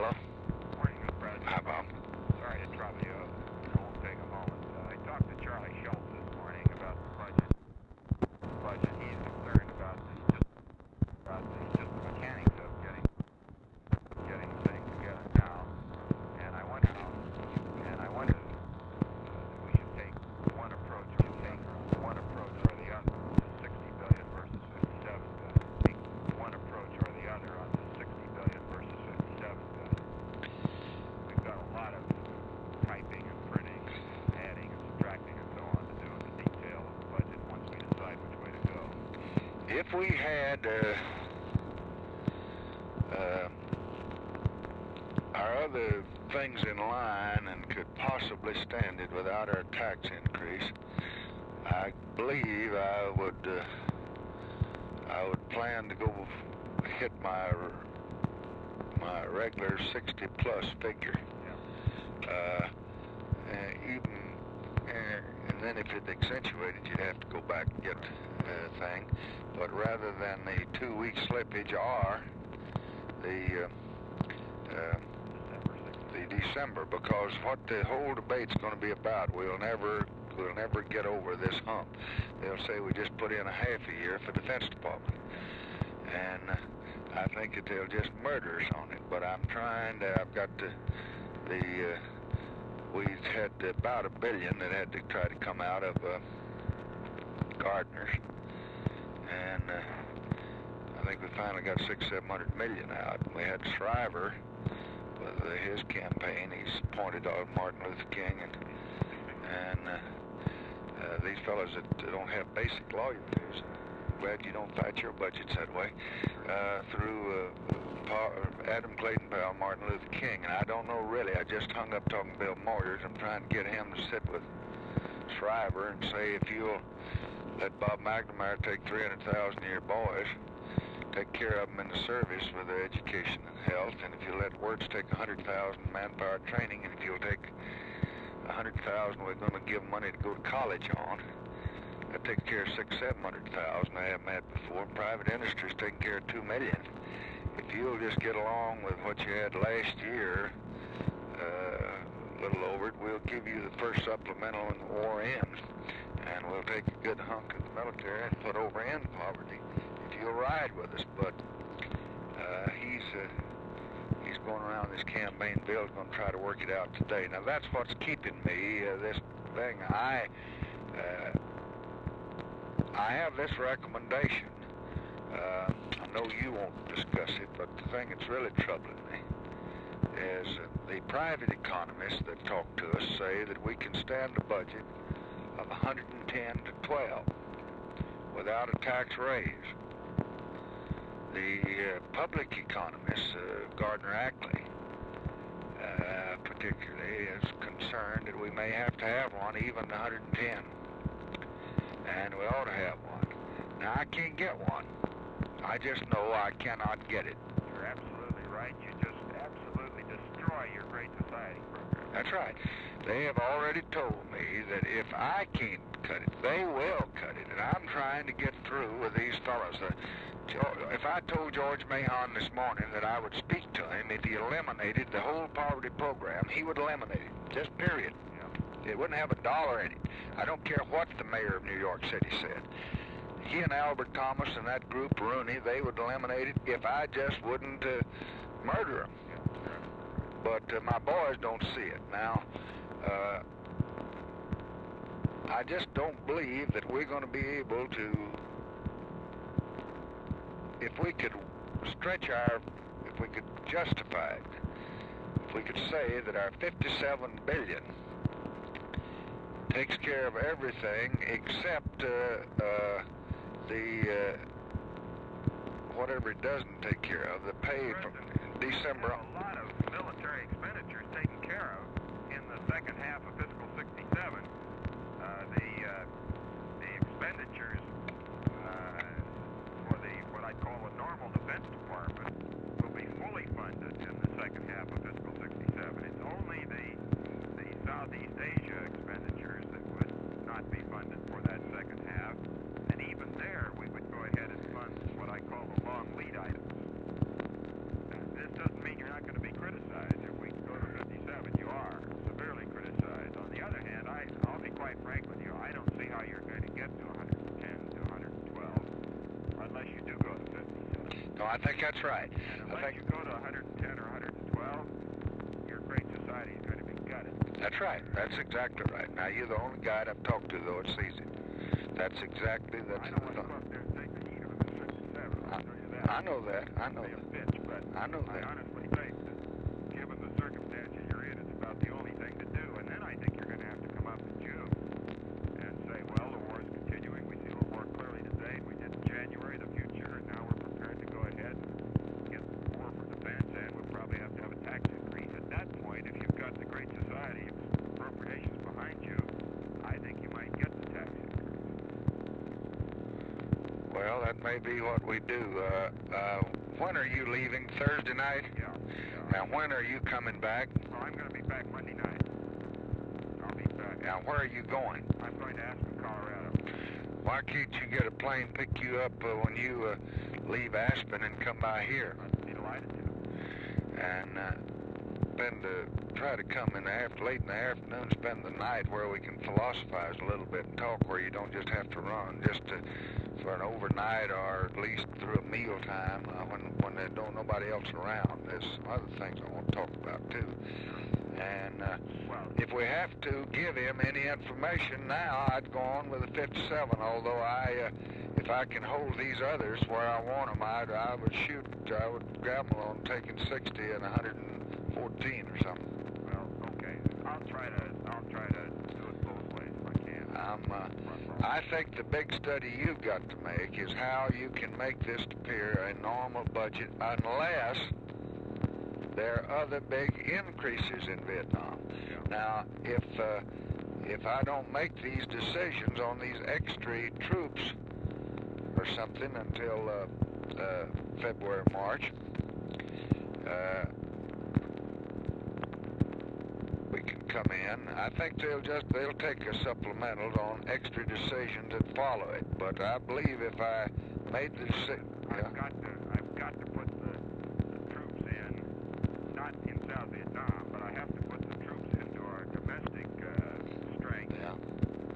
Hello? Morning. President. Hi, Bob. Sorry to trouble you. It won't take a moment. Uh, I talked to Charlie Schultze this morning about the budget. Budget. He's concerned about the just about the just the mechanics of getting getting things together now. And I wonder and I wonder uh, that we should take one approach. We should take one approach or the other. 60 billion versus 57 billion. Take one approach or the other on the 60 billion versus 57 billion. We've got a lot of typing and printing, and adding and subtracting and so on to do in the detail of the budget once we decide which way to go. If we had uh, uh, our other things in line and could possibly stand it without our tax increase, I believe I would uh, I would plan to go hit my my regular 60 plus figure. Uh, even and then if it accentuated, you'd have to go back and get uh, thing. But rather than the two-week slippage or the uh, uh, the December, because what the whole debate's going to be about, we'll never we'll never get over this hump. They'll say we just put in a half a year for Defense Department, and I think that they'll just murder us on it. But I'm trying to. I've got the the. Uh, we had about a billion that had to try to come out of uh, Gardner's, and uh, I think we finally got six, seven hundred million out. We had Shriver with uh, his campaign. He's pointed out Martin Luther King and and uh, uh, these fellows that don't have basic lawyer fees. Glad you don't fight your budgets that way. Uh, through uh, Pa- Adam Clayton Powell, Martin Luther King, and I don't know really. I just hung up talking to Bill Moyers. I'm trying to get him to sit with Shriver and say if you'll let Bob McNamara take 300,000 of your boys, take care of them in the service for their education and health, and if you let Wirtz take 100,000 manpower training, and if you'll take 100,000 we're going to give money to go to college on, that takes care of six, seven hundred thousand. I haven't had before. Private industry's taking care of two million. If you'll just get along with what you had last year, uh, a little over it, we'll give you the first supplemental when the war ends, and we'll take a good hunk of the military and put over in poverty. If you'll ride with us, but uh, he's uh, he's going around this campaign. Bill's going to try to work it out today. Now that's what's keeping me. Uh, this thing I. Uh, I have this recommendation. Uh, I know you won't discuss it, but the thing that's really troubling me is the private economists that talk to us say that we can stand a budget of 110 to 12 without a tax raise. The uh, public economists, uh, Gardner Ackley, uh, particularly, is concerned that we may have to have one even 110 and we ought to have one. Now, I can't get one. I just know I cannot get it. You're absolutely right. You just absolutely destroy your Great Society program. That's right. They have already told me that if I can't cut it, they will cut it. And I'm trying to get through with these fellows. Uh, if I told George Mahon this morning that I would speak to him if he eliminated the whole poverty program, he would eliminate it. Just period. It wouldn't have a dollar in it. I don't care what the mayor of New York City said. He and Albert Thomas and that group, Rooney, they would eliminate it if I just wouldn't uh, murder them. But uh, my boys don't see it. Now, uh, I just don't believe that we're going to be able to, if we could stretch our, if we could justify it, if we could say that our 57 billion takes care of everything except uh, uh, the uh, whatever it doesn't take care of, the pay from December. There's a lot of military expenditures taken care of in the second half of fiscal 67. Uh, the uh, the expenditures uh, for the what I call a normal defense department will be fully funded in the second half of fiscal 67. It's only the the Southeast Asia quite frank with you, I don't see how you're going to get to 110 to 112 unless you do go to 50. No, I think that's right. And unless you go to 110 or 112, your great society is going to be gutted. That's right. That's exactly right. Now, you're the only guy I've talked to, though, that sees it. That's exactly... That's I don't want to go up there and take the heat of a 67. I, I know that. I know that. I know that. I honestly that may be what we do. Uh, uh, when are you leaving? Thursday night? Yeah. yeah. Now, when are you coming back? Well, I'm going to be back Monday night. I'll be back. Now, where are you going? I'm going to Aspen, Colorado. Why can't you get a plane pick you up uh, when you uh, leave Aspen and come by here? I'd be delighted to. And uh, spend uh, try to come in the after late in the afternoon, spend the night where we can philosophize a little bit and talk, where you don't just have to run, just to, for an overnight or at least through a meal time uh, when when there don't nobody else around. There's some other things I want to talk about too. And uh, Well, if we have to give him any information now, I'd go on with the 57. Although I, uh, if I can hold these others where I want them, I'd, I would shoot. I would gamble on taking 60 and 114 or something. well, okay. I'll try to. I'll try to do it both ways if I uh, I think the big study you've got to make is how you can make this appear a normal budget unless there are other big increases in Vietnam. Yeah. Now, if uh, if I don't make these decisions on these extra troops or something until uh, uh, February, March, uh, we can come in. I think they'll just they'll take a supplemental on extra decisions that follow it. But I believe if I made the I've got to. I've got to put the, the troops in, not in South Vietnam, but I have to put the troops into our domestic uh, strength yeah,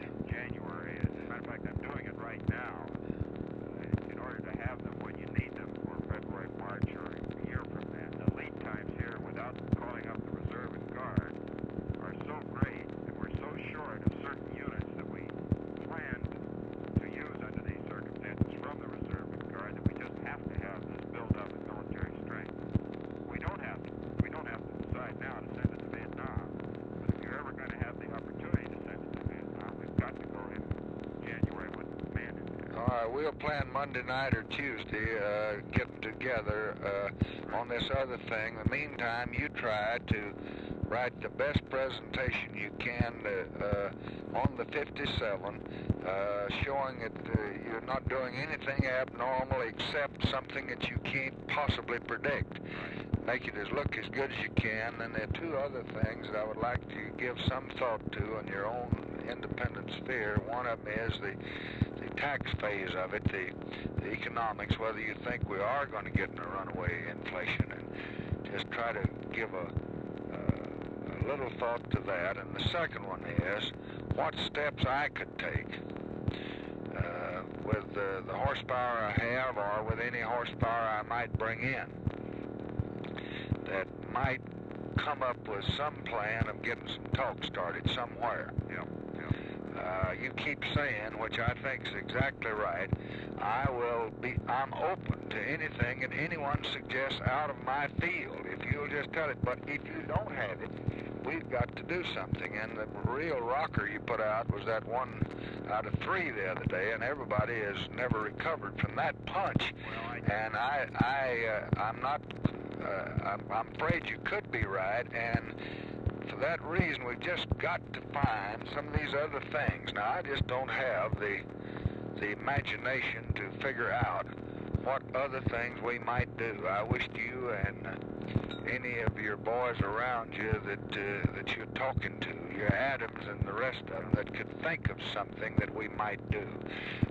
in January. As a matter of fact, I'm doing it right now uh, in order to have them when you need them for February, March, or a year from then. The lead times here, without calling up the reserve and guard, are so great, and we're so short of certain units that we planned to use under these circumstances from the reserve and guard that we just have to have this build-up in military strength. We don't have to. We don't have to decide now to send it to Vietnam. But if you're ever going to have the opportunity to send it to Vietnam, we've got to go in January with the man in there. All right, we'll plan Monday night or Tuesday, uh, getting together uh, on this other thing. In the meantime, you try to write the best presentation you can uh, uh, on the 57, uh, showing that uh, you're not doing anything abnormal except something that you can't possibly predict. Make it as look as good as you can. And there are two other things that I would like to give some thought to in your own independent sphere. One of them is the the tax phase of it, the, the economics, whether you think we are going to get in a runaway inflation, and just try to give a, uh, a little thought to that. And the second one is what steps I could take uh, with the, the horsepower I have or with any horsepower I might bring in that might come up with some plan of getting some talk started somewhere. Yeah, yeah. Uh, you keep saying, which I think is exactly right. I will be. I'm open to anything that anyone suggests out of my field. If you'll just tell it. But if you don't have it, we've got to do something. And the real rocker you put out was that one out of three the other day, and everybody has never recovered from that punch. Well, I And I, I, uh, I'm not. Uh, I'm, I'm afraid you could be right, and for that reason, we've just got to find some of these other things. Now, I just don't have the the imagination to figure out what other things we might do. I wished you and uh, any of your boys around you that uh, that you're talking to, your Adams and the rest of them, that could think of something that we might do.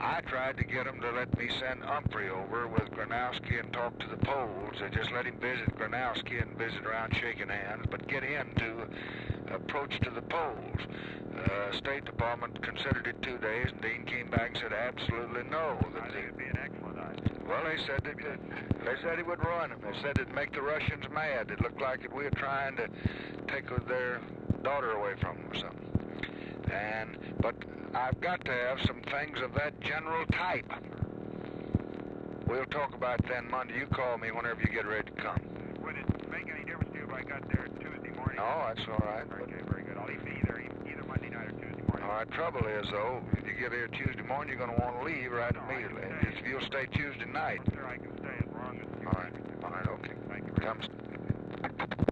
I tried to get them to let me send Humphrey over with Gronouski and talk to the Poles. They just let him visit Gronouski and visit around shaking hands, but get into approach to the Poles. Uh, State Department considered it two days, and Dean came back and said absolutely no. That the, it'd be an excellent I? Well, they said that they said he would ruin them. They said it'd make the Russians mad. It looked like that we were trying to take their daughter away from them or something. And but I've got to have some things of that general type. We'll talk about it then Monday. You call me whenever you get ready to come. Would it make any difference to you if I got there Tuesday morning? No, that's all right. Okay, very good. I'll leave either either Monday night or Tuesday morning. all right, trouble is though, get here Tuesday morning, you're going to want to leave right immediately. understand. If you'll stay Tuesday night. Sir, I can stay as long as you All right, all right, okay. Thank you very much. Comes.